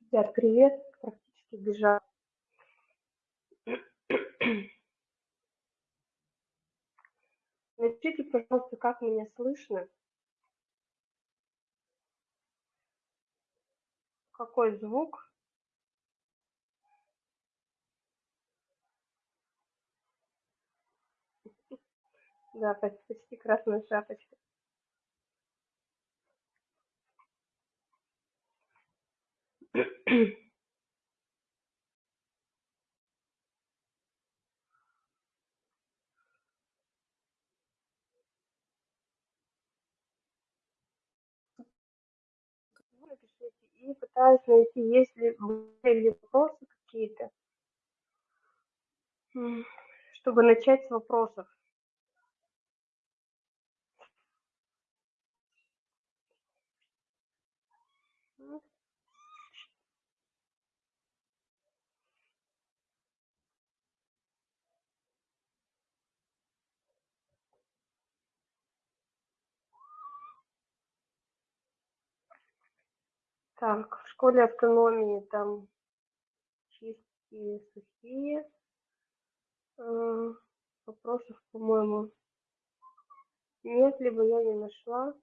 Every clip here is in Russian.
Ребят, привет. Практически бежал. Напишите, пожалуйста, как меня слышно. Какой звук? Да, почти красная шапочка. Напишите и пытаюсь найти, есть ли были вопросы какие-то, чтобы начать с вопросов. Так, в школе автономии там чистые, сухие. Э, вопросов, по-моему, нет, либо я не нашла.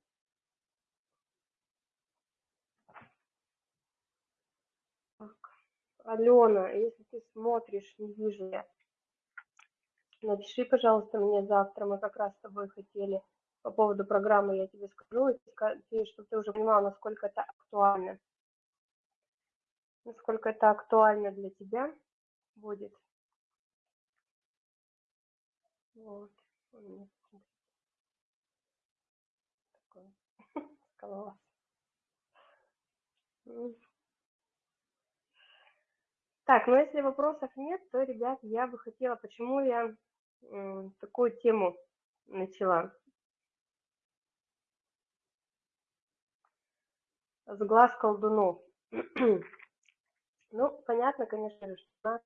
Так, Алена, если ты смотришь, не вижу я. Напиши, пожалуйста, мне завтра. Мы как раз с тобой хотели по поводу программы, я тебе скажу, чтобы ты уже понимала, насколько это актуально насколько это актуально для тебя будет. Вот. Так, ну если вопросов нет, то, ребят, я бы хотела, почему я такую тему начала. С глаз колдунов. Ну, понятно, конечно что она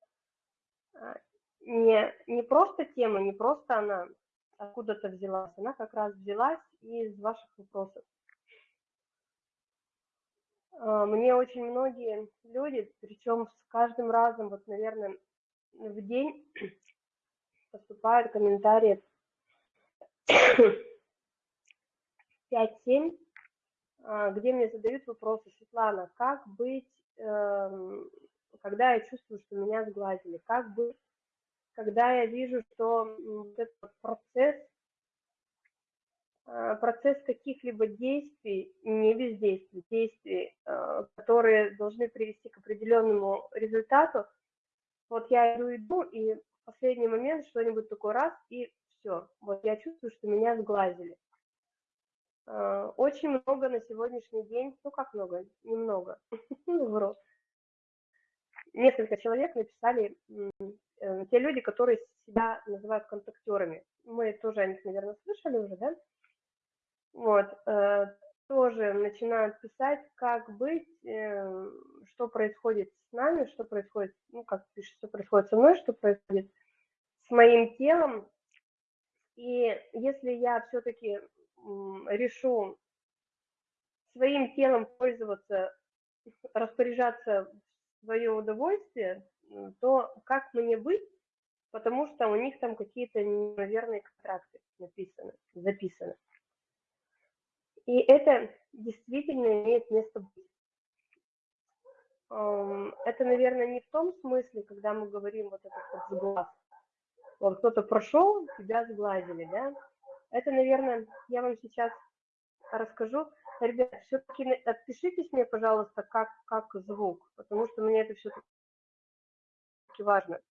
а, не, не просто тема, не просто она откуда-то взялась, она как раз взялась из ваших вопросов. А, мне очень многие люди, причем с каждым разом, вот, наверное, в день поступают комментарии 5-7, а, где мне задают вопросы, Светлана, как быть Эм, когда я чувствую, что меня сглазили, как бы, когда я вижу, что этот процесс, э, процесс каких-либо действий, не бездействий, действий, э, которые должны привести к определенному результату, вот я иду, иду, и в последний момент что-нибудь такой раз, и все, вот я чувствую, что меня сглазили. Э, очень много на сегодняшний день, ну как много, немного, ну, вру. Несколько человек написали, э, те люди, которые себя называют контактерами. Мы тоже о них, наверное, слышали уже, да? Вот, э, тоже начинают писать, как быть, что происходит с нами, что происходит, ну, как пишет, что происходит со мной, что происходит с моим телом. И если я все-таки решу своим телом пользоваться, распоряжаться в свое удовольствие, то как мне быть, потому что у них там какие-то неверные контракты написаны, записаны. И это действительно имеет место быть. Это, наверное, не в том смысле, когда мы говорим вот этот вот сглаз. Вот кто-то прошел, тебя сглазили, да? Это, наверное, я вам сейчас расскажу. Ребят, все-таки отпишитесь мне, пожалуйста, как, как звук, потому что мне это все-таки важно.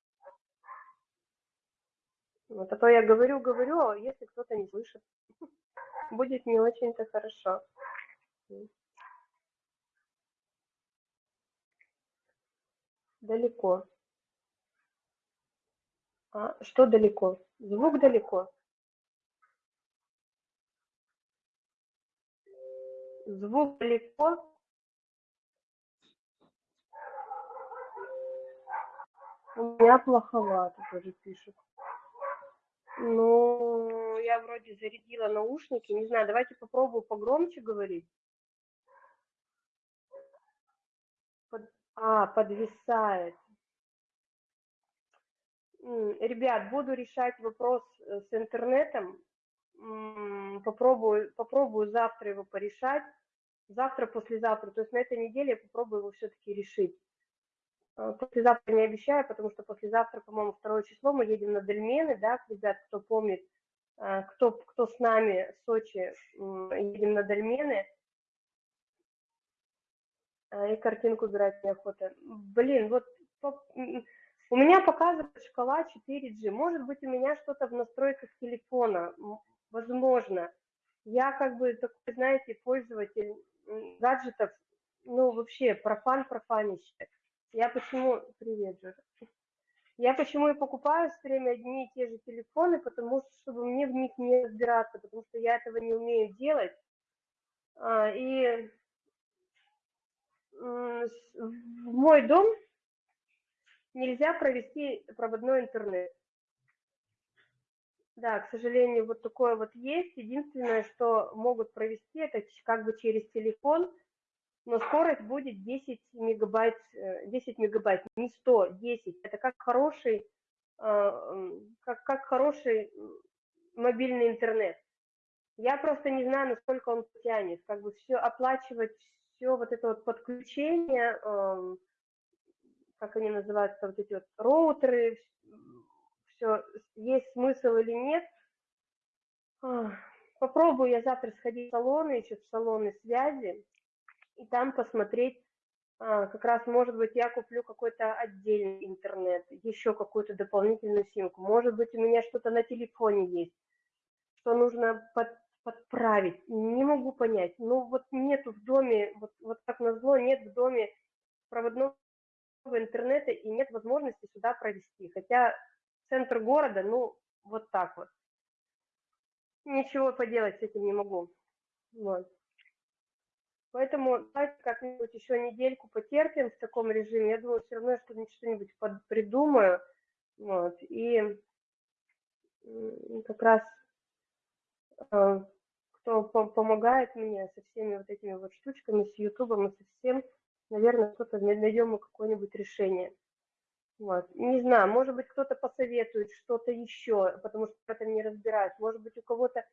Вот, а то я говорю, говорю, а если кто-то не слышит, будет не очень-то хорошо. Далеко. А, что далеко? Звук далеко. Звук далеко. У меня плоховато, тоже пишет. Ну, я вроде зарядила наушники. Не знаю, давайте попробую погромче говорить. А, подвисает. Ребят, буду решать вопрос э, с интернетом. Попробую, попробую завтра его порешать. Завтра, послезавтра. То есть на этой неделе я попробую его все-таки решить. А, послезавтра не обещаю, потому что послезавтра, по-моему, второе число мы едем на Дельмены, да, ребят, кто помнит, а, кто, кто с нами в Сочи, едем на Дельмены, а, и картинку убирать неохота. Блин, вот у меня показывает шкала 4G. Может быть, у меня что-то в настройках телефона. Возможно. Я как бы такой, знаете, пользователь гаджетов, ну, вообще, профан профанище. Я почему... Привет, Джора. Я почему и покупаю все время одни и те же телефоны, потому что, чтобы мне в них не разбираться, потому что я этого не умею делать. А, и в мой дом нельзя провести проводной интернет. Да, к сожалению, вот такое вот есть. Единственное, что могут провести, это как бы через телефон, но скорость будет 10 мегабайт, 10 э, мегабайт, не 100, 10. Это как хороший, э, как, как хороший мобильный интернет. Я просто не знаю, насколько он тянет. Как бы все оплачивать, все вот это вот подключение, как они называются, вот эти вот роутеры, все, есть смысл или нет. Попробую я завтра сходить в салоны, еще в салоны связи, и там посмотреть, а, как раз, может быть, я куплю какой-то отдельный интернет, еще какую-то дополнительную симку. Может быть, у меня что-то на телефоне есть, что нужно под, подправить. Не могу понять. Ну, вот нету в доме, вот, вот как назло, нет в доме проводного интернета и нет возможности сюда провести. Хотя центр города, ну, вот так вот. Ничего поделать с этим не могу. Вот. Поэтому давайте как-нибудь еще недельку потерпим в таком режиме. Я думаю, все равно что что-нибудь придумаю. Вот. И как раз э, кто помогает мне со всеми вот этими вот штучками, с Ютубом и со всем, наверное, кто-то найдем какое-нибудь решение. Вот. Не знаю, может быть, кто-то посоветует что-то еще, потому что в этом не разбираюсь. Может быть, у кого-то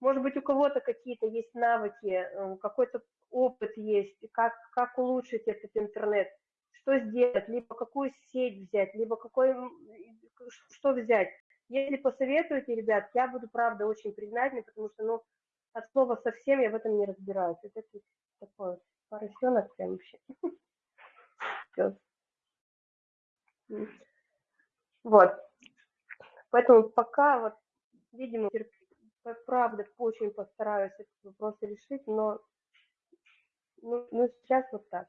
может быть, у кого-то какие-то есть навыки, э, какой-то опыт есть, как, как улучшить этот интернет, что сделать, либо какую сеть взять, либо какой, что взять. Если посоветуете, ребят, я буду, правда, очень признательна, потому что, ну, от слова совсем я в этом не разбираюсь. Это такой поросенок прям вообще. Вот. Поэтому пока вот, видимо, правда очень постараюсь этот вопрос решить, но ну, ну, сейчас вот так.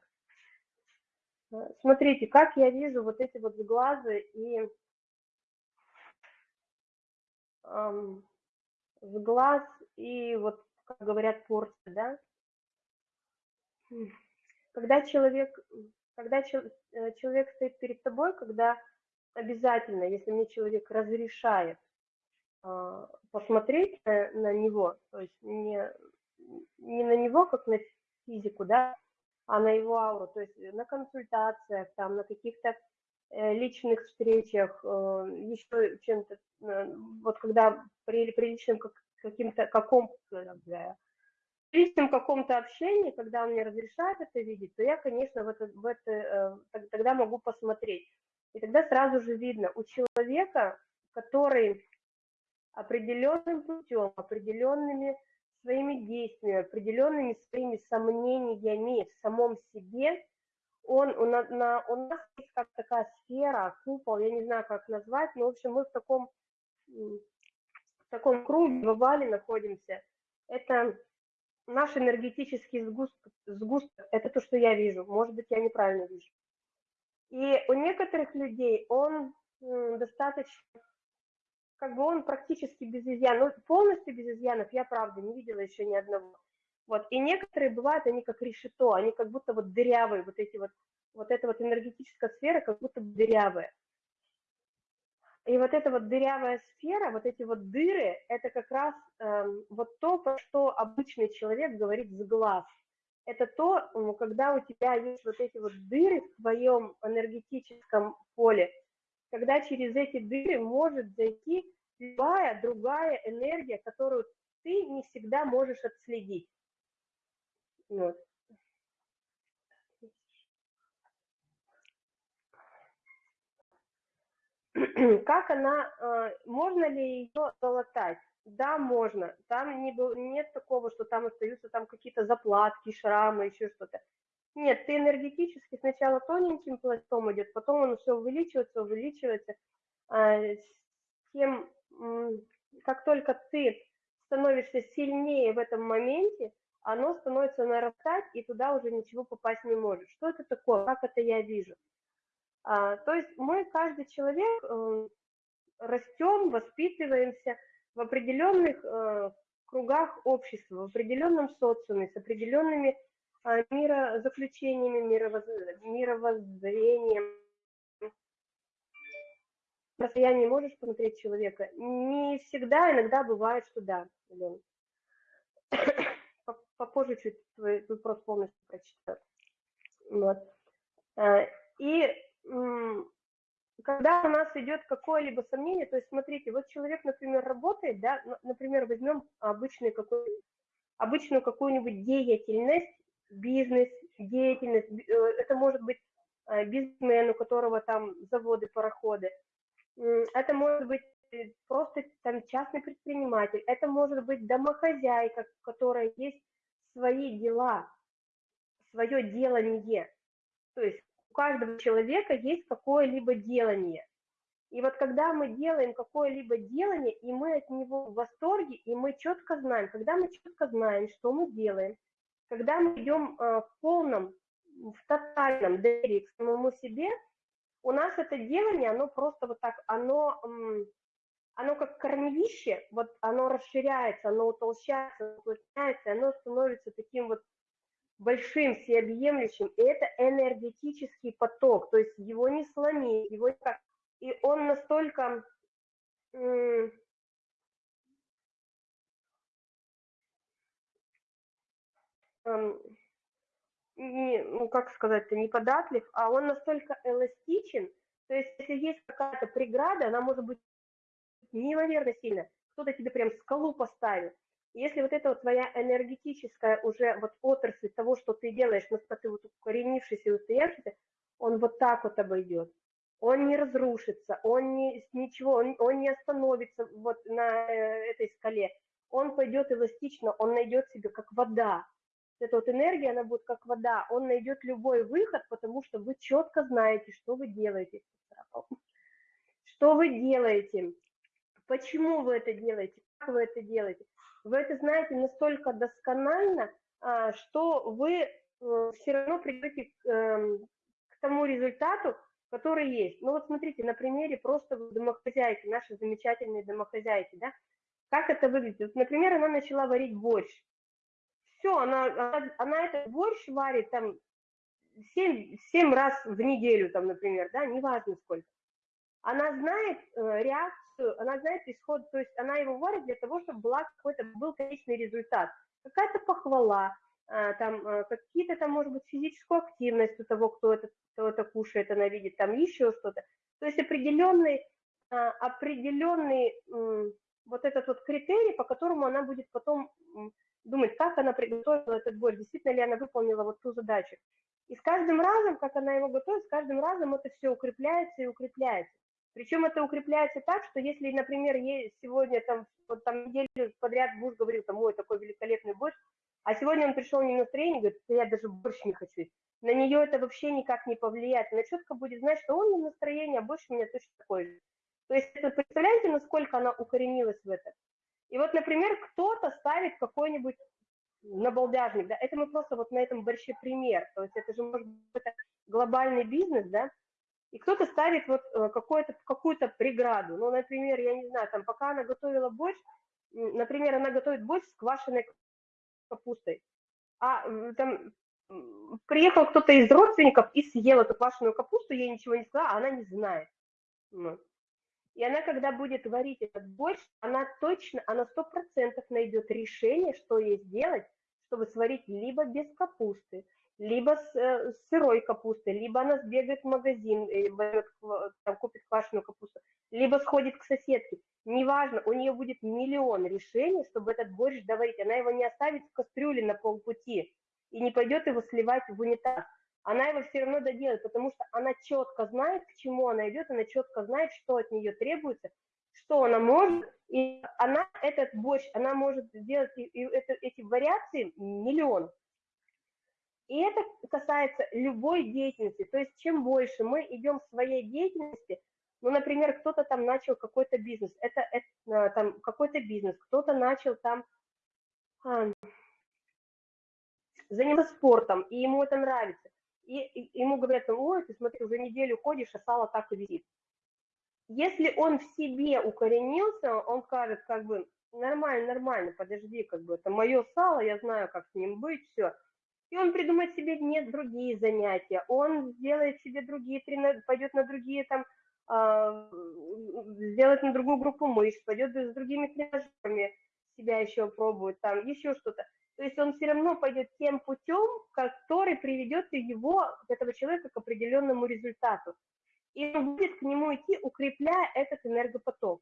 Э, смотрите, как я вижу вот эти вот глазы и эм, глаз и вот, как говорят, порция, да? Когда человек, когда э, человек стоит перед тобой, когда обязательно, если мне человек разрешает э, посмотреть на, него, то есть не, не на него, как на физику, да, а на его ауру, то есть на консультациях, там, на каких-то э, личных встречах, э, еще чем-то, вот когда при, при личном каким-то, каком, личном каком-то общении, когда он мне разрешает это видеть, то я, конечно, в это, в это, тогда могу посмотреть. И тогда сразу же видно, у человека, который определенным путем, определенными своими действиями, определенными своими сомнениями в самом себе, он, у, на, на, у нас есть как такая сфера, купол, я не знаю, как назвать, но, в общем, мы в таком, в таком круге, в овале находимся. Это наш энергетический сгусток, сгусток, это то, что я вижу, может быть, я неправильно вижу. И у некоторых людей он достаточно как бы он практически без изъян, ну, полностью без изъянов я, правда, не видела еще ни одного. Вот, и некоторые бывают, они как решето, они как будто вот дырявые, вот эти вот, вот эта вот энергетическая сфера как будто дырявая. И вот эта вот дырявая сфера, вот эти вот дыры, это как раз э, вот то, что обычный человек говорит с глаз. это то, когда у тебя есть вот эти вот дыры в твоем энергетическом поле, когда через эти дыры может зайти любая другая энергия, которую ты не всегда можешь отследить. Вот. Как она, э, можно ли ее залатать? Да, можно. Там не нет такого, что там остаются там какие-то заплатки, шрамы, еще что-то. Нет, ты энергетически сначала тоненьким пластом идет, потом он все увеличивается, увеличивается. А, тем, как только ты становишься сильнее в этом моменте, оно становится нарастать, и туда уже ничего попасть не может. Что это такое? Как это я вижу? А, то есть мы, каждый человек, э, растем, воспитываемся в определенных э, кругах общества, в определенном социуме, с определенными э, мирозаключениями, мировоз... мировоззрением. На расстоянии можешь посмотреть человека? Не всегда, иногда бывает, что да. Блин. Попозже чуть твой вопрос полностью прочитаю. Вот. И когда у нас идет какое-либо сомнение, то есть смотрите, вот человек, например, работает, да, например, возьмем обычный какой, обычную какую-нибудь деятельность, бизнес, деятельность, э, это может быть э, бизнесмен, у которого там заводы, пароходы, это может быть э, просто там частный предприниматель, это может быть домохозяйка, у которой есть свои дела, свое делание, то есть у каждого человека есть какое-либо делание. И вот когда мы делаем какое-либо делание, и мы от него в восторге, и мы четко знаем, когда мы четко знаем, что мы делаем, когда мы идем а, в полном, в тотальном доверии к самому себе, у нас это делание, оно просто вот так, оно, оно как корневище, вот оно расширяется, оно утолщается, оно становится таким вот большим, всеобъемлющим, и это энергетический поток, то есть его не сломить, его никак. И он настолько не, ну как сказать-то, не податлив, а он настолько эластичен, то есть если есть какая-то преграда, она может быть неимоверно сильно, кто-то тебе прям скалу поставит, если вот эта вот твоя энергетическая уже вот отрасль того, что ты делаешь, насколько ты вот укоренившийся и устоявшийся, он вот так вот обойдет. Он не разрушится, он не, ничего, он, он не остановится вот на э, этой скале. Он пойдет эластично, он найдет себе как вода. Эта вот энергия, она будет как вода. Он найдет любой выход, потому что вы четко знаете, что вы делаете. Что вы делаете, почему вы это делаете, как вы это делаете вы это знаете настолько досконально, а, что вы э, все равно придете к, эм, к тому результату, который есть. Ну вот смотрите, на примере просто домохозяйки, наши замечательные домохозяйки, да, как это выглядит. Вот, например, она начала варить борщ. Все, она, она, она этот борщ варит там 7, 7 раз в неделю, там, например, да, неважно сколько. Она знает э, она знает исход, то есть она его варит для того, чтобы была какой-то, был конечный результат, какая-то похвала, а, там а, какие-то там, может быть, физическую активность у того, кто это, кто это кушает, она видит, там еще что-то. То есть определенный, а, определенный вот этот вот критерий, по которому она будет потом думать, как она приготовила этот борщ, действительно ли она выполнила вот ту задачу. И с каждым разом, как она его готовит, с каждым разом это все укрепляется и укрепляется. Причем это укрепляется так, что если, например, сегодня там, вот там неделю подряд муж говорил, там, ой, такой великолепный борщ, а сегодня он пришел не на настроение, говорит, я даже борщ не хочу. На нее это вообще никак не повлияет. Она четко будет знать, что он не настроение, а борщ у меня точно такой же. То есть это, представляете, насколько она укоренилась в это? И вот, например, кто-то ставит какой-нибудь набалдяжник, да, это мы просто вот на этом борще пример, то есть это же может быть глобальный бизнес, да, и кто-то ставит вот э, какую-то какую-то преграду. Ну, например, я не знаю, там, пока она готовила борщ, например, она готовит борщ с квашеной капустой, а там приехал кто-то из родственников и съел эту квашеную капусту, ей ничего не сказала, а она не знает. И она, когда будет варить этот борщ, она точно, она сто процентов найдет решение, что ей сделать, чтобы сварить либо без капусты, либо с, э, с сырой капустой, либо она сбегает в магазин, и возьмет, там, купит квашеную капусту, либо сходит к соседке. Неважно, у нее будет миллион решений, чтобы этот борщ доварить. Она его не оставит в кастрюле на полпути и не пойдет его сливать в унитаз. Она его все равно доделает, потому что она четко знает, к чему она идет, она четко знает, что от нее требуется, что она может, и она этот борщ, она может сделать и, и это, эти вариации миллион. И это касается любой деятельности. То есть чем больше мы идем в своей деятельности, ну, например, кто-то там начал какой-то бизнес, это, это а, там какой-то бизнес, кто-то начал там а, заниматься спортом, и ему это нравится. И, и ему говорят, ой, ты смотри, уже неделю ходишь, а сало так и висит. Если он в себе укоренился, он скажет, как бы, нормально, нормально, подожди, как бы, это мое сало, я знаю, как с ним быть, все. И он придумает себе нет другие занятия, он сделает себе другие тренировки, пойдет на другие там, э, сделает на другую группу мышц, пойдет с другими тренажерами, себя еще пробует, там еще что-то. То есть он все равно пойдет тем путем, который приведет его, этого человека, к определенному результату. И он будет к нему идти, укрепляя этот энергопоток.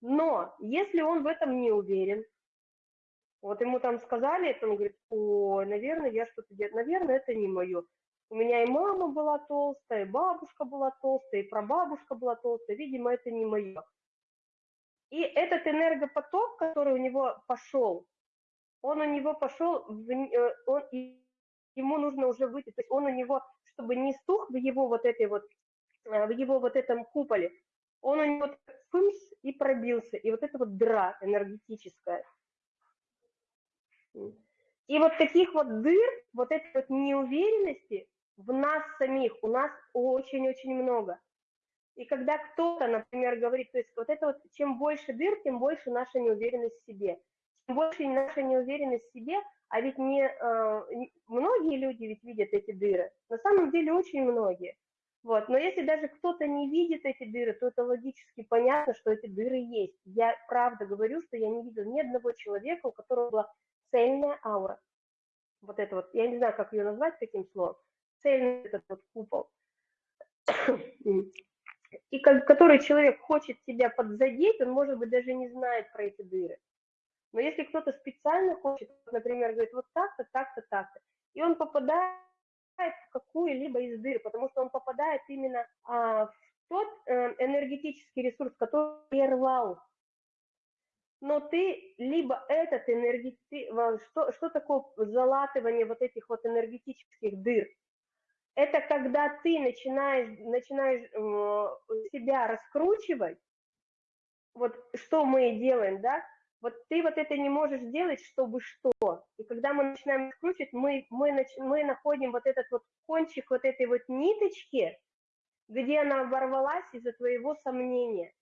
Но если он в этом не уверен, вот ему там сказали это, он говорит, о, наверное, я что-то делаю, наверное, это не мое. У меня и мама была толстая, и бабушка была толстая, и прабабушка была толстая, видимо, это не мое. И этот энергопоток, который у него пошел, он у него пошел, э, он, ему нужно уже выйти, то есть он у него, чтобы не стух в его вот этой вот, э, в его вот этом куполе, он у него фымс и пробился, и вот это вот дыра энергетическая. И вот таких вот дыр, вот этой вот неуверенности в нас самих, у нас очень-очень много. И когда кто-то, например, говорит, то есть вот это вот, чем больше дыр, тем больше наша неуверенность в себе больше наша неуверенность в себе, а ведь не, э, многие люди ведь видят эти дыры, на самом деле очень многие. Вот. Но если даже кто-то не видит эти дыры, то это логически понятно, что эти дыры есть. Я правда говорю, что я не видел ни одного человека, у которого была цельная аура. Вот это вот, я не знаю, как ее назвать таким словом. Цельный этот вот купол. И как, который человек хочет себя подзадеть, он, может быть, даже не знает про эти дыры. Но если кто-то специально хочет, например, говорит, вот так-то, так-то, так-то, и он попадает в какую-либо из дыр, потому что он попадает именно а, в тот э, энергетический ресурс, который прервал. Но ты либо этот энергетический, что, что такое залатывание вот этих вот энергетических дыр? Это когда ты начинаешь, начинаешь э, себя раскручивать, вот что мы делаем, да, вот ты вот это не можешь сделать, чтобы что. И когда мы начинаем скручивать, мы, мы, нач, мы находим вот этот вот кончик вот этой вот ниточки, где она оборвалась из-за твоего сомнения.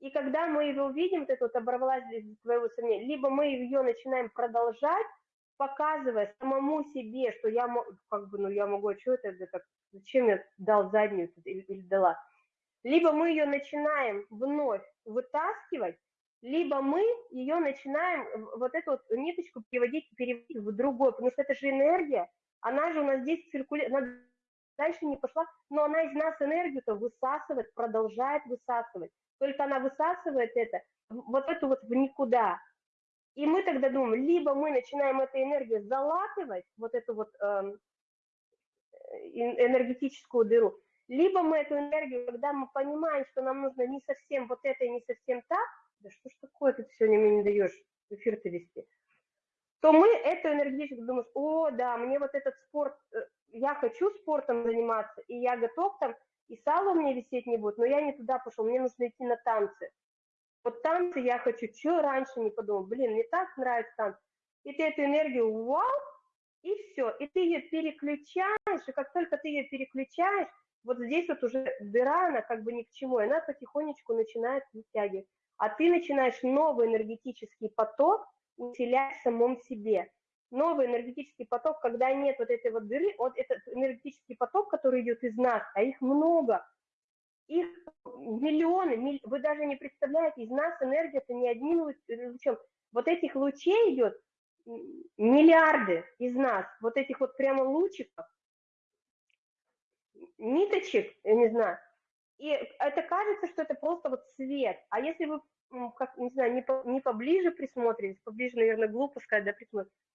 И когда мы его видим, вот это вот оборвалась из-за твоего сомнения, либо мы ее начинаем продолжать, показывая самому себе, что я, как бы, ну, я могу, а что это, это зачем я дал заднюю или, или дала. Либо мы ее начинаем вновь вытаскивать, либо мы ее начинаем, вот эту вот ниточку переводить, переводить в другой, потому что это же энергия, она же у нас здесь циркулирует, дальше не пошла, но она из нас энергию-то высасывает, продолжает высасывать. Только она высасывает это, вот эту вот в никуда. И мы тогда думаем, либо мы начинаем эту энергию залатывать, вот эту вот э, энергетическую дыру, либо мы эту энергию, когда мы понимаем, что нам нужно не совсем вот это и не совсем так, да что ж такое ты сегодня мне не даешь эфир-то вести, то мы эту энергетику думаем, о, да, мне вот этот спорт, э, я хочу спортом заниматься, и я готов там, и сало мне висеть не будет, но я не туда пошел, мне нужно идти на танцы. Вот танцы я хочу, что раньше не подумал, блин, мне так нравится танцы. И ты эту энергию, вау, и все, и ты ее переключаешь, и как только ты ее переключаешь, вот здесь вот уже дыра, она как бы ни к чему, она потихонечку начинает вытягивать а ты начинаешь новый энергетический поток усилять в самом себе. Новый энергетический поток, когда нет вот этой вот дыры, вот этот энергетический поток, который идет из нас, а их много, их миллионы, вы даже не представляете, из нас энергия это не одним лучом. Вот этих лучей идет миллиарды из нас, вот этих вот прямо лучиков, ниточек, я не знаю, и это кажется, что это просто вот свет. А если вы, как, не знаю, не, по, не поближе присмотритесь, поближе, наверное, глупо сказать, да, присмотритесь, а,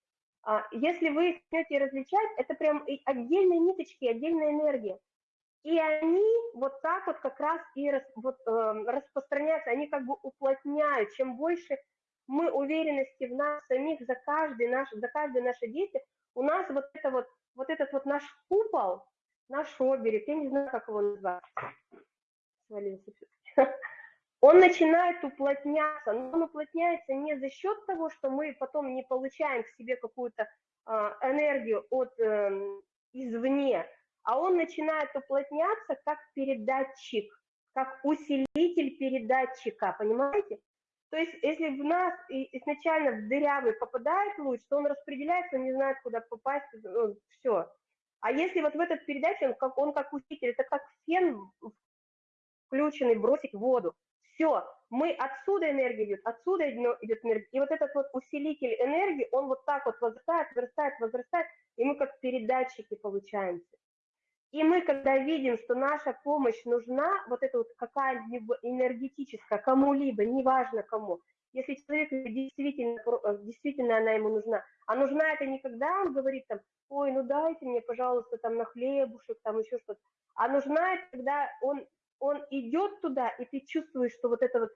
если вы их начнете различать, это прям отдельные ниточки, отдельная энергия. И они вот так вот как раз и рас, вот, э, распространяются, они как бы уплотняют. Чем больше мы уверенности в нас самих за каждый наш, за каждое наше действие, у нас вот это вот, вот этот вот наш купол, наш оберег, я не знаю, как его назвать, свалился он начинает уплотняться, но он уплотняется не за счет того, что мы потом не получаем к себе какую-то э, энергию от э, извне, а он начинает уплотняться как передатчик, как усилитель передатчика, понимаете? То есть, если в нас изначально в дырявый попадает луч, то он распределяется, он не знает, куда попасть, ну, все. А если вот в этот передаче, он как, он как усилитель, это как фен включенный бросить в воду. Все, мы отсюда энергия идет, отсюда идет энергия. И вот этот вот усилитель энергии, он вот так вот возрастает, возрастает, возрастает, и мы как передатчики получаемся. И мы, когда видим, что наша помощь нужна, вот это вот какая-либо энергетическая, кому-либо, неважно кому, если человек действительно, действительно она ему нужна, а нужна это не когда он говорит там, ой, ну дайте мне, пожалуйста, там на хлебушек, там еще что-то, а нужна это, когда он, он идет туда, и ты чувствуешь, что вот это вот,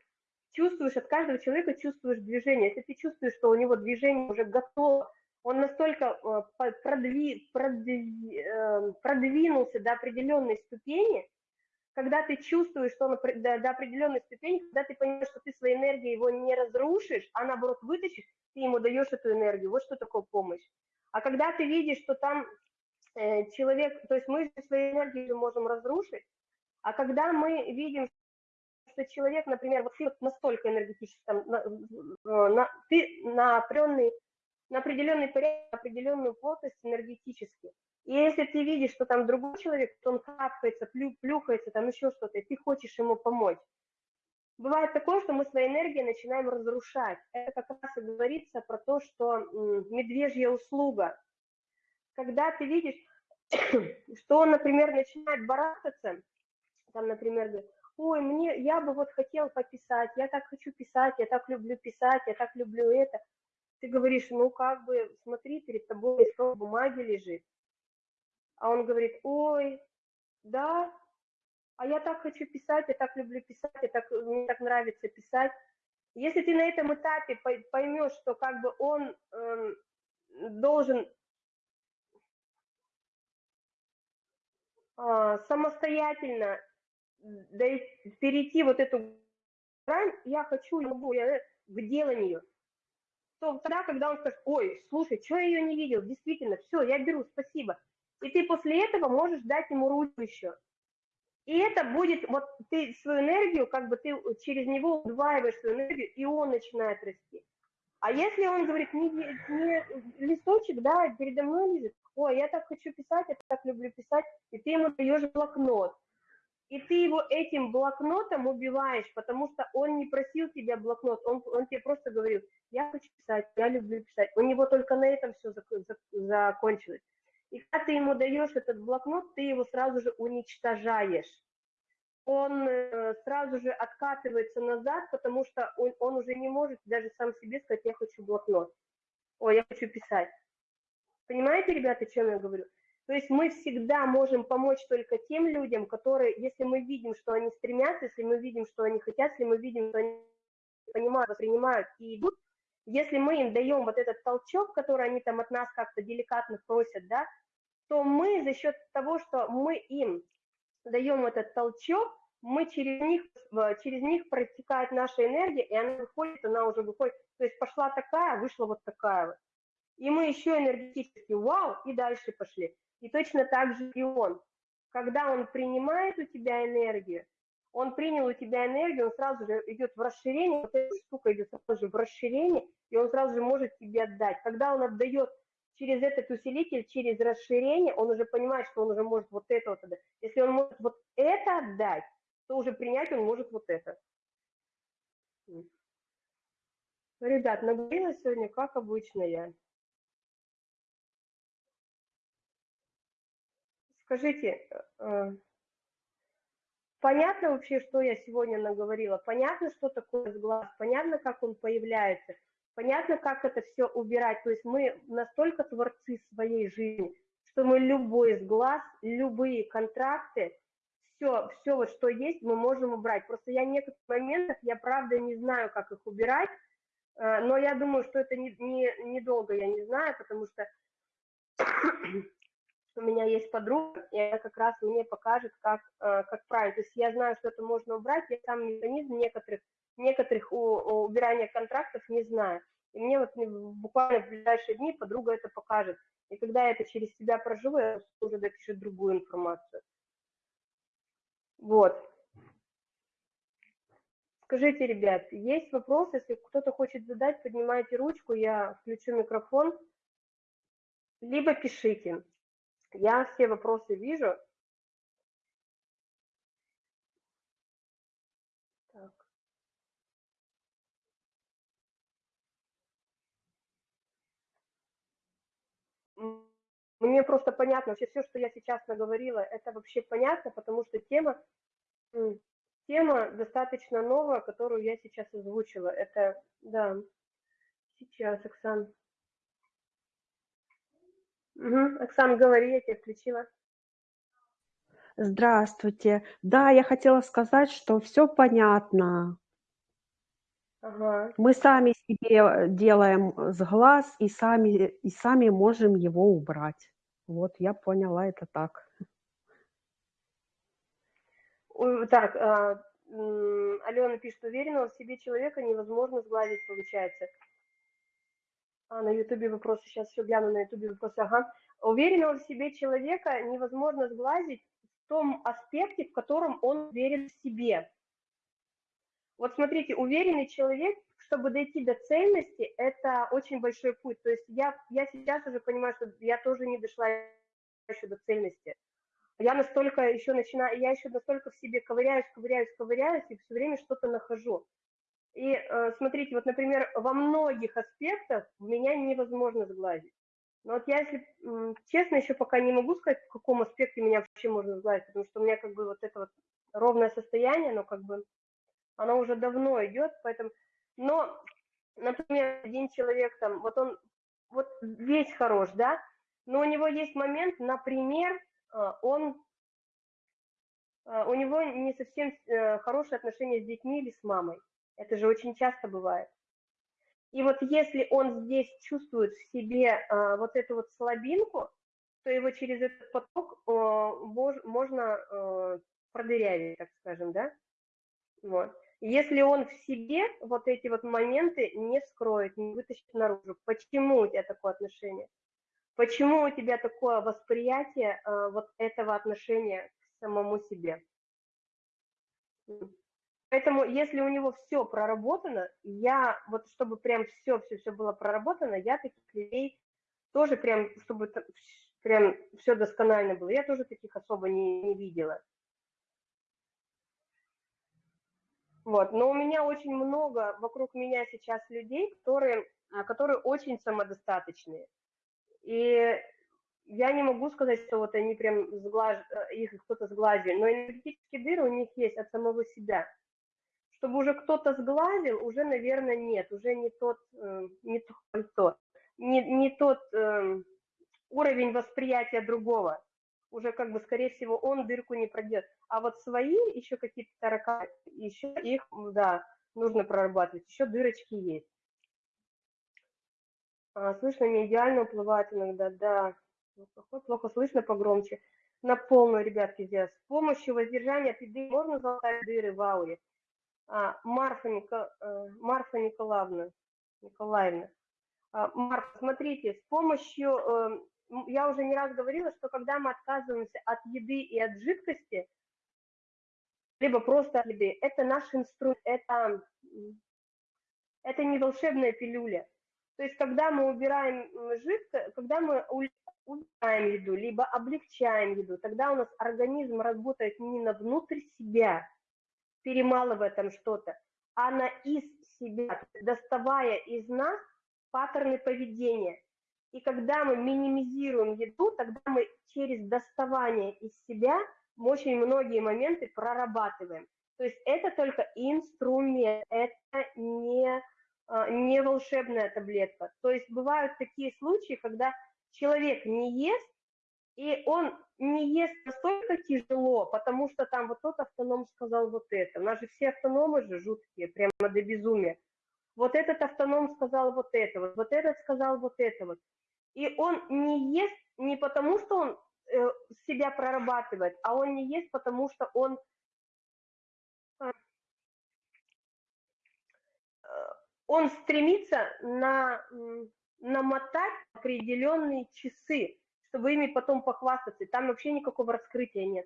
чувствуешь, от каждого человека чувствуешь движение, если ты чувствуешь, что у него движение уже готово, он настолько э, продви, продви, э, продвинулся до определенной ступени, когда ты чувствуешь, что он до, до определенной ступени, когда ты понимаешь, что ты своей энергией его не разрушишь, а наоборот вытащишь, ты ему даешь эту энергию. Вот что такое помощь. А когда ты видишь, что там э, человек, то есть мы своей энергией можем разрушить, а когда мы видим, что человек, например, вот ты настолько энергетически, там, на, на, ты на определенный на определенный порядок, на определенную плотность энергетически. И если ты видишь, что там другой человек, то он капается, плю, плюхается, там еще что-то, и ты хочешь ему помочь. Бывает такое, что мы своей энергией начинаем разрушать. Это как раз и говорится про то, что медвежья услуга. Когда ты видишь, что он, например, начинает барахтаться, там, например, говорит, ой, мне, я бы вот хотел пописать, я так хочу писать, я так люблю писать, я так люблю это ты говоришь, ну как бы, смотри, перед тобой листок бумаги лежит. А он говорит, ой, да, а я так хочу писать, я так люблю писать, я так, мне так нравится писать. Если ты на этом этапе поймешь, что как бы он э, должен э, самостоятельно перейти вот эту грань, я хочу, я могу, я к деланию, то тогда, когда он скажет, ой, слушай, что я ее не видел, действительно, все, я беру, спасибо. И ты после этого можешь дать ему ручку еще. И это будет, вот ты свою энергию, как бы ты через него удваиваешь свою энергию, и он начинает расти. А если он говорит, не, не листочек, да, передо мной лежит, ой, я так хочу писать, я так люблю писать, и ты ему даешь блокнот, и ты его этим блокнотом убиваешь, потому что он не просил тебя блокнот, он, он тебе просто говорил, я хочу писать, я люблю писать. У него только на этом все закончилось. И когда ты ему даешь этот блокнот, ты его сразу же уничтожаешь. Он э, сразу же откатывается назад, потому что он, он уже не может даже сам себе сказать, я хочу блокнот. Ой, я хочу писать. Понимаете, ребята, о чем я говорю? То есть мы всегда можем помочь только тем людям, которые, если мы видим, что они стремятся, если мы видим, что они хотят, если мы видим, что они понимают, воспринимают и идут, если мы им даем вот этот толчок, который они там от нас как-то деликатно просят, да, то мы за счет того, что мы им даем этот толчок, мы через них, через них протекает наша энергия, и она выходит, она уже выходит, то есть пошла такая, вышла вот такая вот. И мы еще энергетически, вау, и дальше пошли. И точно так же и он. Когда он принимает у тебя энергию, он принял у тебя энергию, он сразу же идет в расширение, вот эта штука идет сразу же в расширение, и он сразу же может тебе отдать. Когда он отдает через этот усилитель, через расширение, он уже понимает, что он уже может вот это вот отдать. Если он может вот это отдать, то уже принять он может вот это. Ребят, наговорила сегодня, как обычно я. Скажите, э, понятно вообще, что я сегодня наговорила? Понятно, что такое сглаз? Понятно, как он появляется? Понятно, как это все убирать? То есть мы настолько творцы своей жизни, что мы любой сглаз, любые контракты, все, все вот что есть, мы можем убрать. Просто я в некоторых моментах, я правда не знаю, как их убирать, э, но я думаю, что это недолго, не, не долго, я не знаю, потому что у меня есть подруга, и она как раз мне покажет, как, э, как правильно. То есть я знаю, что это можно убрать, я сам механизм некоторых, некоторых у, у убирания контрактов не знаю. И мне вот буквально в ближайшие дни подруга это покажет. И когда я это через себя проживу, я уже допишу другую информацию. Вот. Скажите, ребят, есть вопрос? Если кто-то хочет задать, поднимайте ручку, я включу микрофон, либо пишите. Я все вопросы вижу. Так. Мне просто понятно, вообще все, что я сейчас наговорила, это вообще понятно, потому что тема, тема достаточно новая, которую я сейчас озвучила. Это, да, сейчас, Оксан. Угу. Оксан, говори, я тебя включила. Здравствуйте. Да, я хотела сказать, что все понятно. Ага. Мы сами себе делаем с глаз и сами, и сами можем его убрать. Вот, я поняла это так. Так, а, Алена пишет, уверенного в себе человека невозможно сгладить, получается. А, на Ютубе вопросы, сейчас все гляну на Ютубе вопросы, ага. Уверенного в себе человека невозможно сглазить в том аспекте, в котором он уверен в себе. Вот смотрите, уверенный человек, чтобы дойти до цельности, это очень большой путь. То есть я, я сейчас уже понимаю, что я тоже не дошла еще до цельности. Я настолько еще начинаю, я еще настолько в себе ковыряюсь, ковыряюсь, ковыряюсь, и все время что-то нахожу. И э, смотрите, вот, например, во многих аспектах меня невозможно сглазить. Но вот я, если честно, еще пока не могу сказать, в каком аспекте меня вообще можно сглазить, потому что у меня как бы вот это вот ровное состояние, но как бы оно уже давно идет, поэтому... Но, например, один человек там, вот он вот весь хорош, да, но у него есть момент, например, э, он э, у него не совсем э, хорошие отношения с детьми или с мамой. Это же очень часто бывает. И вот если он здесь чувствует в себе а, вот эту вот слабинку, то его через этот поток а, мож, можно а, продырявить, так скажем, да? Вот. Если он в себе вот эти вот моменты не скроет, не вытащит наружу, почему у тебя такое отношение? Почему у тебя такое восприятие а, вот этого отношения к самому себе? Поэтому, если у него все проработано, я, вот чтобы прям все-все-все было проработано, я таких людей тоже прям, чтобы прям все досконально было, я тоже таких особо не, не видела. Вот, но у меня очень много вокруг меня сейчас людей, которые, а, которые очень самодостаточные. И я не могу сказать, что вот они прям сглаж... Э, их кто-то сглазил, но энергетические дыры у них есть от самого себя чтобы уже кто-то сглазил, уже, наверное, нет, уже не тот, э, не то, не, не тот э, уровень восприятия другого. Уже как бы, скорее всего, он дырку не пройдет. А вот свои еще какие-то тараканы, еще их, да, нужно прорабатывать, еще дырочки есть. А, слышно, не идеально уплывает иногда, да. Плохо, плохо слышно, погромче. На полную, ребятки, здесь. С помощью воздержания от еды можно залатать дыры в ауре. А, Марфа, Никол... Э, Марфа Николаевна, Николаевна. А, Марфа, смотрите, с помощью, эм, я уже не раз говорила, что когда мы отказываемся от еды и от жидкости, либо просто от еды, это наш инструмент, это, это не волшебная пилюля. То есть, когда мы убираем жидкость, когда мы убираем еду, либо облегчаем еду, тогда у нас организм работает не на внутрь себя, перемалывая там что-то, она из себя, доставая из нас паттерны поведения. И когда мы минимизируем еду, тогда мы через доставание из себя очень многие моменты прорабатываем. То есть это только инструмент, это не, а, не волшебная таблетка. То есть бывают такие случаи, когда человек не ест, и он не ест настолько тяжело, потому что там вот тот автоном сказал вот это. У нас же все автономы же жуткие, прямо до безумия. Вот этот автоном сказал вот это, вот, вот этот сказал вот это вот. И он не ест не потому, что он э, себя прорабатывает, а он не ест, потому что он э, он стремится на, намотать определенные часы, чтобы ими потом похвастаться. Там вообще никакого раскрытия нет.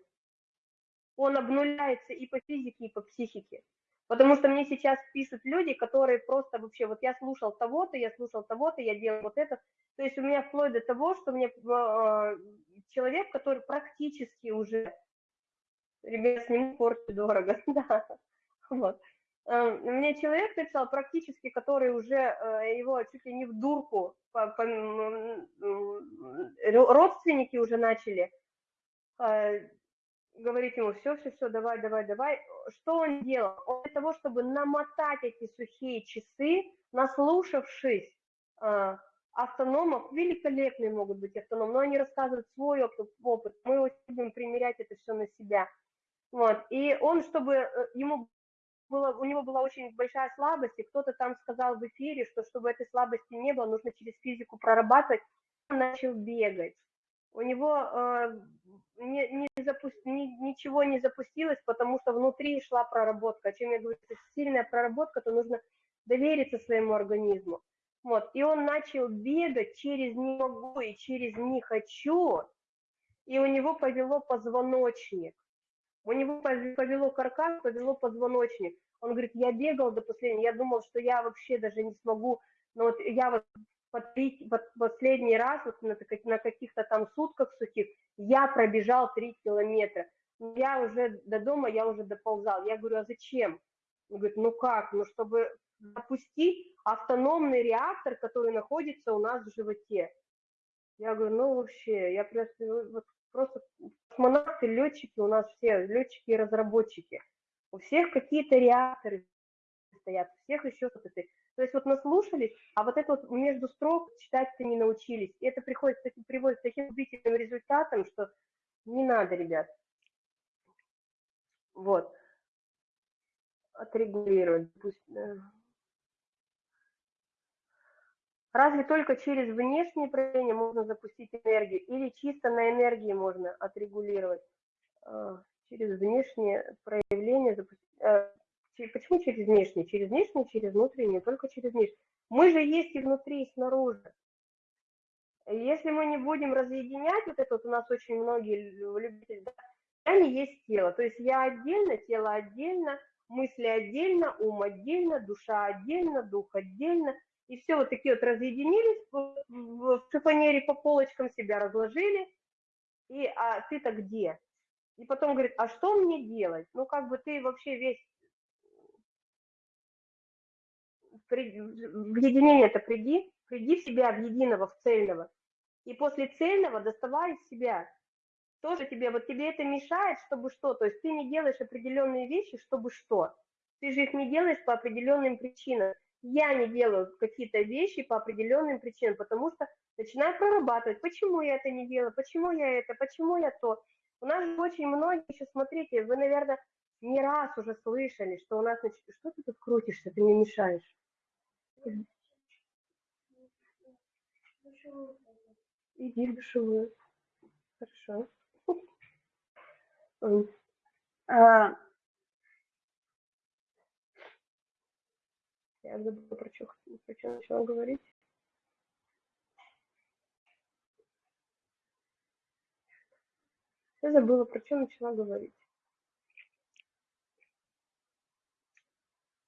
Он обнуляется и по физике, и по психике. Потому что мне сейчас пишут люди, которые просто вообще, вот я слушал того-то, я слушал того-то, я делал вот это. То есть у меня вплоть до того, что мне э, человек, который практически уже, ребят, сниму порцию дорого, да, вот. Э, мне человек написал практически, который уже э, его чуть ли не в дурку, родственники уже начали э, говорить ему, все, все, все, давай, давай, давай. Что он делал? Он для того, чтобы намотать эти сухие часы, наслушавшись автономов, великолепные могут быть автономы, но они рассказывают свой опыт, мы будем примерять это все на себя. Вот. И он, чтобы ему было, у него была очень большая слабость, и кто-то там сказал в эфире, что чтобы этой слабости не было, нужно через физику прорабатывать, он начал бегать. У него э, не, не запу... ни, ничего не запустилось, потому что внутри шла проработка. О чем я говорю, это сильная проработка, то нужно довериться своему организму. Вот. И он начал бегать через «не могу» и через «не хочу», и у него повело позвоночник. У него повело каркас, повело позвоночник. Он говорит, я бегал до последнего, я думал, что я вообще даже не смогу, но вот я вот последний раз, вот на каких-то там сутках сухих, я пробежал 3 километра. Я уже до дома, я уже доползал. Я говорю, а зачем? Он говорит, ну как, ну чтобы запустить автономный реактор, который находится у нас в животе. Я говорю, ну вообще, я просто, вот, просто космонавты, летчики у нас все, летчики и разработчики. У всех какие-то реакторы стоят, у всех еще что-то. То есть вот наслушались, а вот это вот между строк читать-то не научились. И это приходит, приводит к таким убийственным результатам, что не надо, ребят. Вот. Отрегулировать. Пусть. Разве только через внешние проявления можно запустить энергию, или чисто на энергии можно отрегулировать? А, через внешние проявления запустить. А, почему через внешние? Через внешние, через внутренние, только через внешние. Мы же есть и внутри, и снаружи. Если мы не будем разъединять, вот это вот у нас очень многие любители, да, я не есть тело. То есть я отдельно, тело отдельно, мысли отдельно, ум отдельно, душа отдельно, дух отдельно – и все вот такие вот разъединились, в шифонере по полочкам себя разложили, и а ты-то где? И потом говорит, а что мне делать? Ну, как бы ты вообще весь в единение-то приди, приди в себя, в единого, в цельного. И после цельного доставай из себя. Тоже тебе, вот тебе это мешает, чтобы что? То есть ты не делаешь определенные вещи, чтобы что? Ты же их не делаешь по определенным причинам я не делаю какие-то вещи по определенным причинам, потому что начинаю прорабатывать, почему я это не делаю, почему я это, почему я то. У нас же очень многие еще, смотрите, вы, наверное, не раз уже слышали, что у нас, значит, что ты тут крутишься, ты мне мешаешь. Иди в душевую. Хорошо. Я забыла, про что, про что начала говорить. Я забыла, про что начала говорить.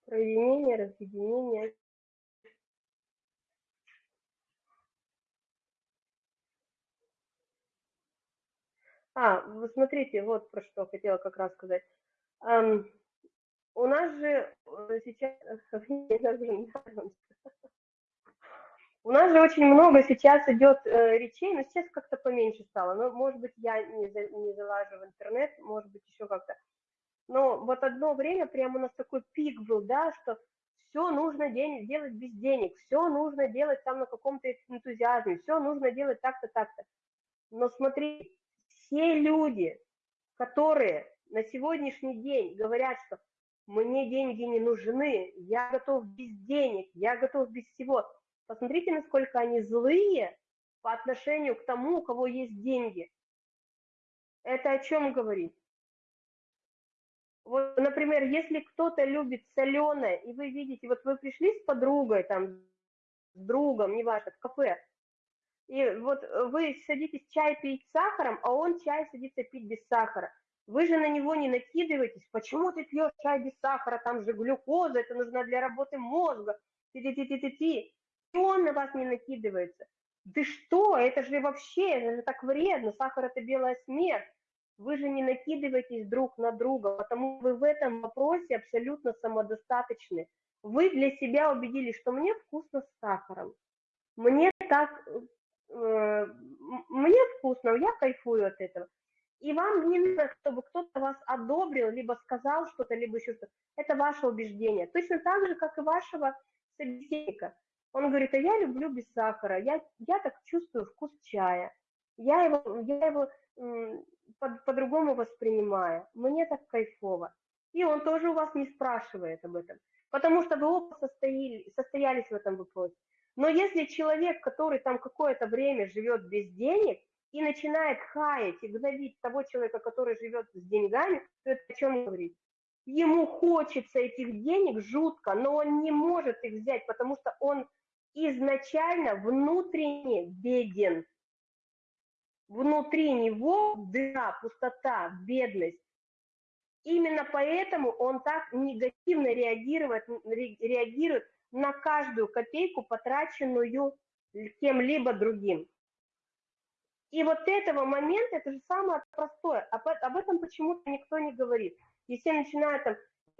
Про единение, разъединение. А, вы смотрите, вот про что хотела как раз сказать. У нас же э, сейчас... У нас же очень много сейчас идет э, речей, но сейчас как-то поменьше стало. Ну, может быть, я не, за, не залажу в интернет, может быть, еще как-то. Но вот одно время прямо у нас такой пик был, да, что все нужно день, делать без денег, все нужно делать там на каком-то энтузиазме, все нужно делать так-то, так-то. Но смотри, все люди, которые на сегодняшний день говорят, что мне деньги не нужны, я готов без денег, я готов без всего. Посмотрите, насколько они злые по отношению к тому, у кого есть деньги. Это о чем говорит? Вот, например, если кто-то любит соленое, и вы видите, вот вы пришли с подругой, там, с другом, неважно, в кафе, и вот вы садитесь чай пить с сахаром, а он чай садится пить без сахара. Вы же на него не накидываетесь. Почему ты пьешь чай без сахара? Там же глюкоза, это нужно для работы мозга. Ти-ти-ти-ти-ти. И он на вас не накидывается. Да что, это же вообще, это же так вредно. Сахар – это белая смерть. Вы же не накидываетесь друг на друга, потому вы в этом вопросе абсолютно самодостаточны. Вы для себя убедились, что мне вкусно с сахаром. Мне так, э, мне вкусно, я кайфую от этого. И вам не нужно, чтобы кто-то вас одобрил, либо сказал что-то, либо еще что-то. Это ваше убеждение. Точно так же, как и вашего собеседника. Он говорит, а я люблю без сахара, я, я так чувствую вкус чая. Я его, я его по-другому воспринимая. Мне так кайфово. И он тоже у вас не спрашивает об этом, потому что вы оба состояли, состоялись в этом вопросе. Но если человек, который там какое-то время живет без денег и начинает хаять и гнобить того человека, который живет с деньгами, то это о чем говорит? Ему хочется этих денег жутко, но он не может их взять, потому что он изначально внутренне беден внутри него дыра, пустота, бедность. Именно поэтому он так негативно реагирует, реагирует на каждую копейку, потраченную кем-либо другим. И вот этого момента, это же самое простое, об, об этом почему-то никто не говорит. И все начинают там,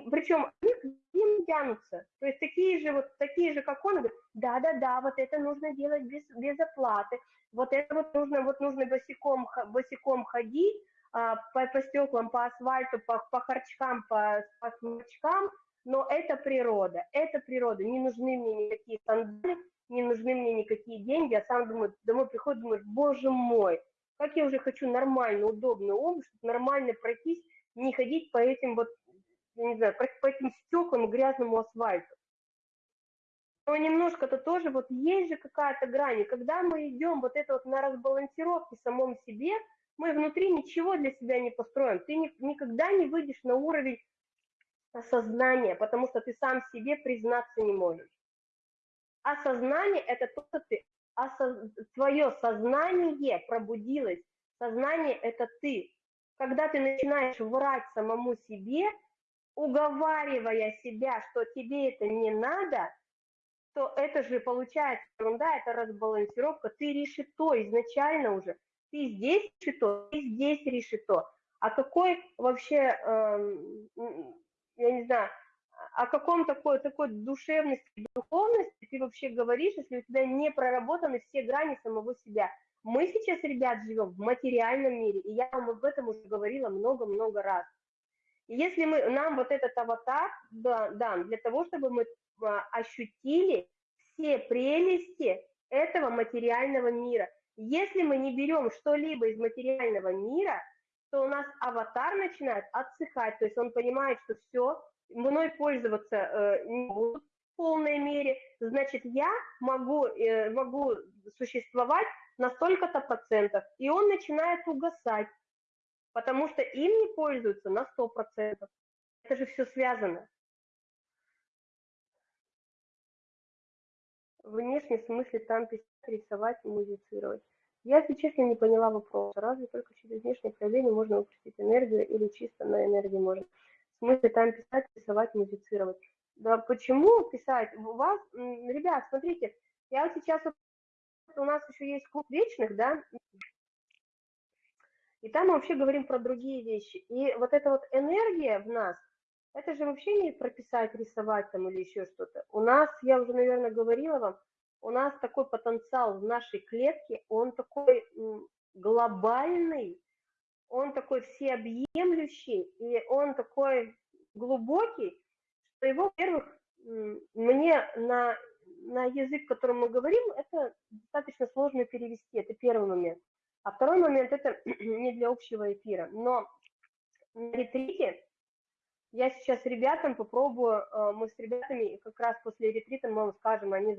причем они к ним тянутся, то есть такие же, вот такие же, как он, говорят, да-да-да, вот это нужно делать без, без оплаты, вот это вот нужно, вот нужно босиком, босиком ходить, а, по, по стеклам, по асфальту, по, по харчкам, по, по смычкам, но это природа, это природа, не нужны мне никакие сандали, не нужны мне никакие деньги, я сам думаю, домой приходит, думаешь, боже мой, как я уже хочу нормально, удобную обувь, чтобы нормально пройтись, не ходить по этим вот, я не знаю, по, этим стеклам и грязному асфальту но немножко-то тоже вот есть же какая-то грань. И когда мы идем вот это вот на разбалансировке самом себе, мы внутри ничего для себя не построим. Ты ни, никогда не выйдешь на уровень осознания, потому что ты сам себе признаться не можешь. Осознание – это то, что ты, осоз... твое сознание пробудилось. Сознание – это ты. Когда ты начинаешь врать самому себе, уговаривая себя, что тебе это не надо – то это же получается ерунда, это разбалансировка. Ты решито изначально уже. Ты здесь решито, ты здесь решито. А какой вообще, э, я не знаю, о каком такой, такой душевности, духовности ты вообще говоришь, если у тебя не проработаны все грани самого себя. Мы сейчас, ребят, живем в материальном мире, и я вам об этом уже говорила много-много раз. Если мы, нам вот этот аватар дан да, для того, чтобы мы а, ощутили все прелести этого материального мира. Если мы не берем что-либо из материального мира, то у нас аватар начинает отсыхать, то есть он понимает, что все, мной пользоваться э, не будут в полной мере, значит, я могу, э, могу существовать на столько-то процентов, и он начинает угасать, потому что им не пользуются на 100%. Это же все связано. внешне смысле там писать, рисовать, музицировать. Я, если честно, не поняла вопроса. Разве только через внешнее проявление можно выпустить энергию или чисто на энергии можно? В смысле там писать, рисовать, музицировать. Да почему писать? У вас, ребят, смотрите, я вот сейчас, у нас еще есть клуб вечных, да, и там мы вообще говорим про другие вещи. И вот эта вот энергия в нас – это же вообще не прописать, рисовать там или еще что-то. У нас, я уже, наверное, говорила вам, у нас такой потенциал в нашей клетке, он такой глобальный, он такой всеобъемлющий, и он такой глубокий, что его, во-первых, мне на, на язык, которым мы говорим, это достаточно сложно перевести, это первый момент. А второй момент, это не для общего эфира, но на ретрите я сейчас ребятам попробую, э, мы с ребятами как раз после ретрита мы вам скажем, они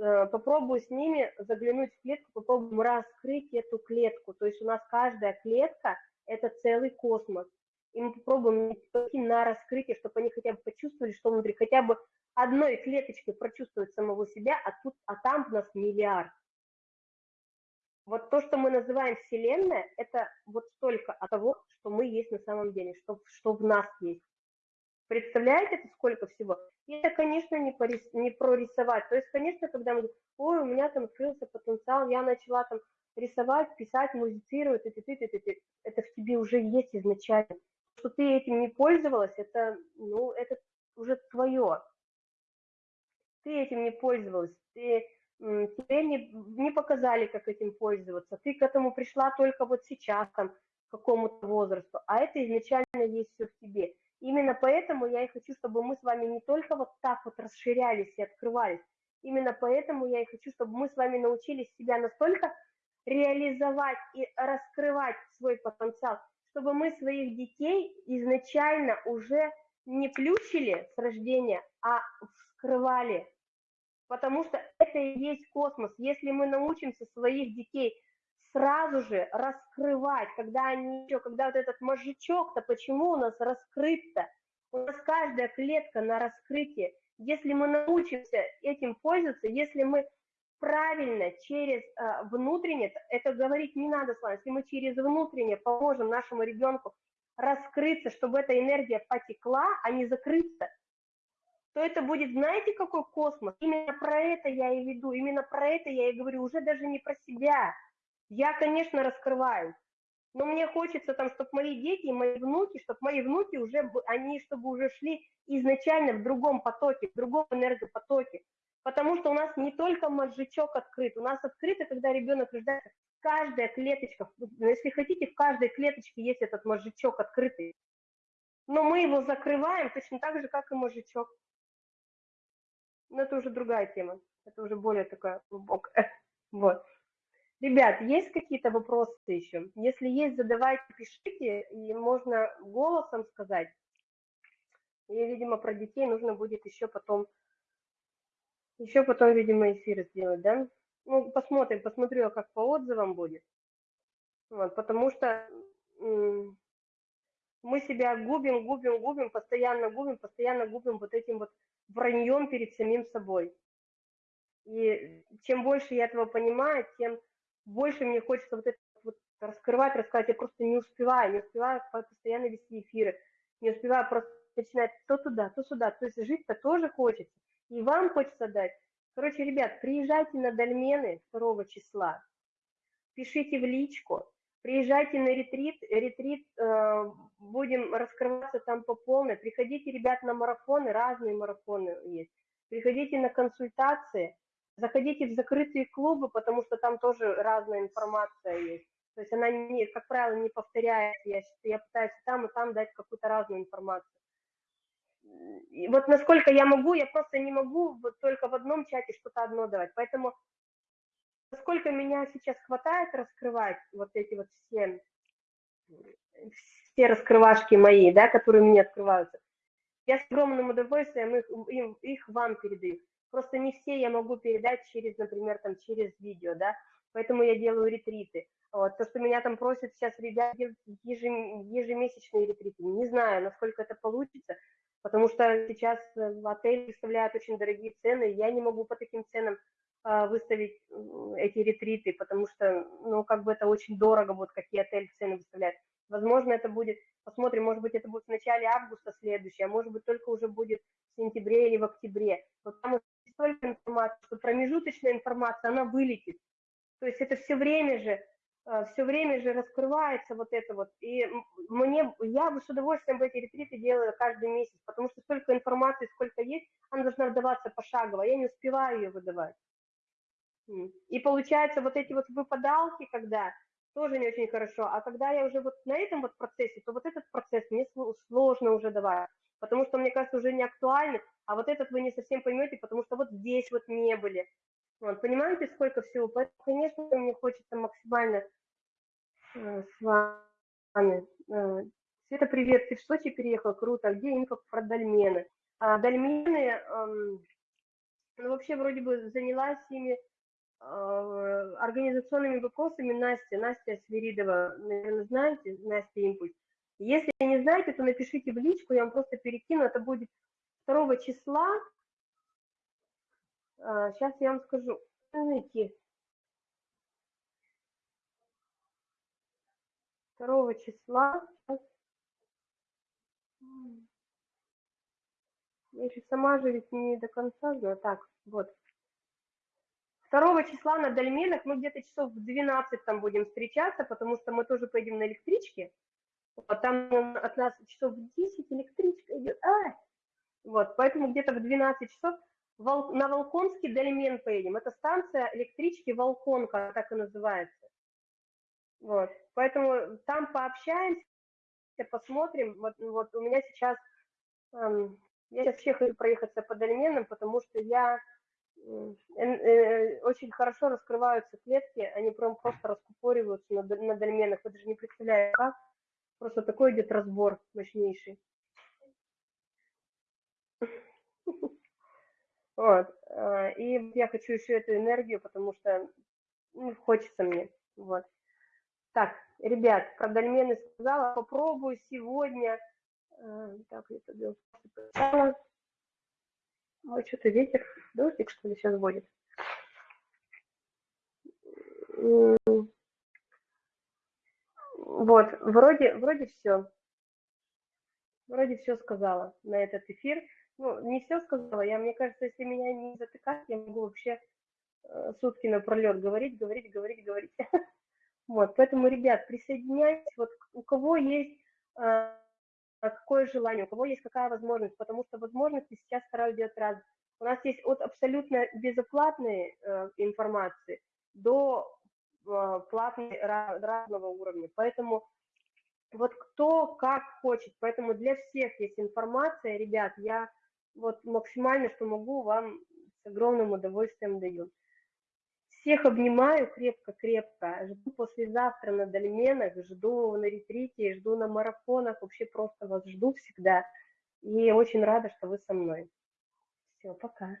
попробую с ними заглянуть в клетку, попробуем раскрыть эту клетку. То есть у нас каждая клетка – это целый космос. И мы попробуем на раскрытие, чтобы они хотя бы почувствовали, что внутри, хотя бы одной клеточкой прочувствовать самого себя, а, тут, а там у нас миллиард. Вот то, что мы называем Вселенная, это вот столько от того, что мы есть на самом деле, что, что в нас есть. Представляете, это сколько всего? И это, конечно, не, порис, не прорисовать. То есть, конечно, когда мы ой, у меня там открылся потенциал, я начала там рисовать, писать, музицировать, это, это, это, это, это в тебе уже есть изначально. Что ты этим не пользовалась, это, ну, это уже твое. Ты этим не пользовалась, ты тебе не, не показали, как этим пользоваться, ты к этому пришла только вот сейчас, там, к какому-то возрасту, а это изначально есть все в тебе. Именно поэтому я и хочу, чтобы мы с вами не только вот так вот расширялись и открывались, именно поэтому я и хочу, чтобы мы с вами научились себя настолько реализовать и раскрывать свой потенциал, чтобы мы своих детей изначально уже не плющили с рождения, а вскрывали, потому что это и есть космос. Если мы научимся своих детей сразу же раскрывать, когда они еще, когда вот этот мозжечок-то, почему у нас раскрыт-то? У нас каждая клетка на раскрытие. Если мы научимся этим пользоваться, если мы правильно через э, внутреннее, это говорить не надо с вами, если мы через внутреннее поможем нашему ребенку раскрыться, чтобы эта энергия потекла, а не закрыться, то это будет, знаете, какой космос? Именно про это я и веду, именно про это я и говорю, уже даже не про себя. Я, конечно, раскрываю, но мне хочется там, чтобы мои дети мои внуки, чтобы мои внуки уже, они чтобы уже шли изначально в другом потоке, в другом энергопотоке. Потому что у нас не только мозжечок открыт, у нас открыто, когда ребенок рождается, каждая клеточка, если хотите, в каждой клеточке есть этот мозжечок открытый. Но мы его закрываем точно так же, как и мозжечок. Но это уже другая тема. Это уже более такая глубокая. Вот. Ребят, есть какие-то вопросы еще? Если есть, задавайте, пишите, и можно голосом сказать. И, видимо, про детей нужно будет еще потом, еще потом, видимо, эфир сделать, да? Ну, посмотрим, посмотрю, как по отзывам будет. Вот, потому что мы себя губим, губим, губим, постоянно губим, постоянно губим вот этим вот враньем перед самим собой. И чем больше я этого понимаю, тем больше мне хочется вот это вот раскрывать, рассказать. Я просто не успеваю, не успеваю постоянно вести эфиры, не успеваю просто начинать то туда, то сюда. То есть жить-то тоже хочется. И вам хочется дать. Короче, ребят, приезжайте на Дольмены 2 числа, пишите в личку, приезжайте на ретрит, ретрит, э, будем раскрываться там по полной, приходите, ребят, на марафоны, разные марафоны есть, приходите на консультации, заходите в закрытые клубы, потому что там тоже разная информация есть. То есть она, не, как правило, не повторяется. Я, я пытаюсь там и там дать какую-то разную информацию. И вот насколько я могу, я просто не могу вот только в одном чате что-то одно давать. Поэтому насколько меня сейчас хватает раскрывать вот эти вот все, все раскрывашки мои, да, которые мне открываются, я с огромным удовольствием их, им, их вам передаю. Просто не все я могу передать через, например, там, через видео, да, поэтому я делаю ретриты. Вот, то, что меня там просят сейчас ребят ежемесячные ретриты, не знаю, насколько это получится, потому что сейчас в отеле выставляют очень дорогие цены, я не могу по таким ценам а, выставить эти ретриты, потому что, ну, как бы это очень дорого, вот какие отели цены выставляют. Возможно, это будет, посмотрим, может быть, это будет в начале августа следующее, а может быть, только уже будет в сентябре или в октябре. Вот там столько информации, что промежуточная информация, она вылетит. То есть это все время же, а, все время же раскрывается вот это вот. И мне, я бы с удовольствием в эти ретриты делаю каждый месяц, потому что столько информации, сколько есть, она должна выдаваться пошагово, я не успеваю ее выдавать. И получается, вот эти вот выпадалки, когда тоже не очень хорошо, а когда я уже вот на этом вот процессе, то вот этот процесс мне сложно уже давать, потому что, мне кажется, уже не актуальны, а вот этот вы не совсем поймете, потому что вот здесь вот не были. Вот, понимаете, сколько всего? Поэтому, конечно, мне хочется максимально э, с вами. Э, Света, привет, ты в Сочи переехал, круто, а где инфо про дольмены? А, дольмены, э, ну, вообще, вроде бы занялась ими организационными вопросами Настя, Настя Свиридова, наверное, знаете, Настя Импульс. Если не знаете, то напишите в личку, я вам просто перекину, это будет 2 числа, сейчас я вам скажу, найти. 2 числа, я еще сама же ведь не до конца знаю, так, вот. 2 числа на Дольменах мы где-то часов в 12 там будем встречаться, потому что мы тоже поедем на электричке. Вот там от нас часов в 10 электричка идет. А! Вот, поэтому где-то в 12 часов Вол, на Волконский Дольмен поедем. Это станция электрички Волконка, так и называется. Вот, поэтому там пообщаемся, посмотрим. Вот, вот у меня сейчас, эм, я сейчас вообще хочу проехаться по Дольменам, потому что я очень хорошо раскрываются клетки, они прям просто раскупориваются на, на дольменах, вы даже не представляете как, просто такой идет разбор мощнейший. Вот, э, и я хочу еще эту энергию, потому что ну, хочется мне, вот. Так, ребят, про дольмены сказала, попробую сегодня, так, я тогда Ой, что-то ветер, дождик, что ли, сейчас будет. Вот, вроде, вроде все. Вроде все сказала на этот эфир. Ну, не все сказала. Я, мне кажется, если меня не затыкать, я могу вообще э, сутки напролет говорить, говорить, говорить, говорить. Вот, поэтому, ребят, присоединяйтесь. Вот у кого есть э, какое желание, у кого есть какая возможность, потому что возможности сейчас стараюсь делать раз. У нас есть от абсолютно безоплатной э, информации до э, платной разного уровня. Поэтому вот кто как хочет. Поэтому для всех есть информация, ребят, я вот максимально, что могу, вам с огромным удовольствием даю. Всех обнимаю крепко-крепко. Жду послезавтра на дольменах, жду на ретрите, жду на марафонах. Вообще просто вас жду всегда. И очень рада, что вы со мной. Все, пока.